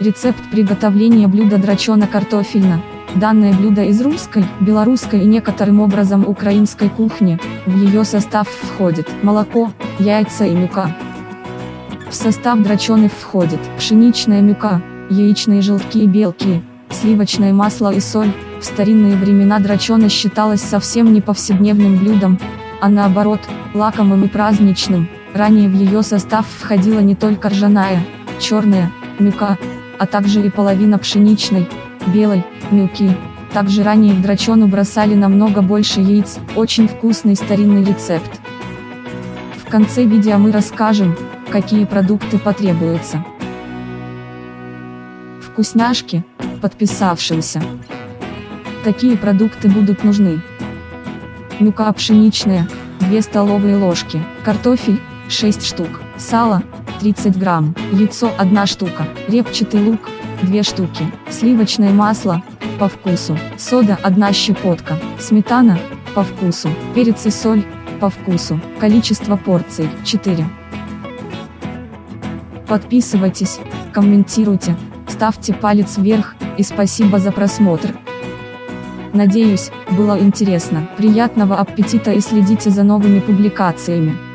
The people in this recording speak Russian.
Рецепт приготовления блюда драчона-картофельно. Данное блюдо из русской, белорусской и некоторым образом украинской кухни, в ее состав входит молоко, яйца и мюка. В состав драчоны входит пшеничная мюка, яичные желтки и белки, сливочное масло и соль. В старинные времена драчона считалась совсем не повседневным блюдом, а наоборот, лакомым и праздничным. Ранее в ее состав входила не только ржаная, черная, мюка, а также и половина пшеничной, белой, мюки. Также ранее в драчону бросали намного больше яиц, очень вкусный старинный рецепт. В конце видео мы расскажем, какие продукты потребуются. Вкусняшки, подписавшимся. Такие продукты будут нужны. Мюка пшеничная, 2 столовые ложки, картофель, 6 штук, сало, 30 грамм, яйцо 1 штука, репчатый лук, 2 штуки, сливочное масло, по вкусу, сода 1 щепотка, сметана, по вкусу, перец и соль, по вкусу, количество порций 4. Подписывайтесь, комментируйте, ставьте палец вверх, и спасибо за просмотр. Надеюсь, было интересно. Приятного аппетита и следите за новыми публикациями.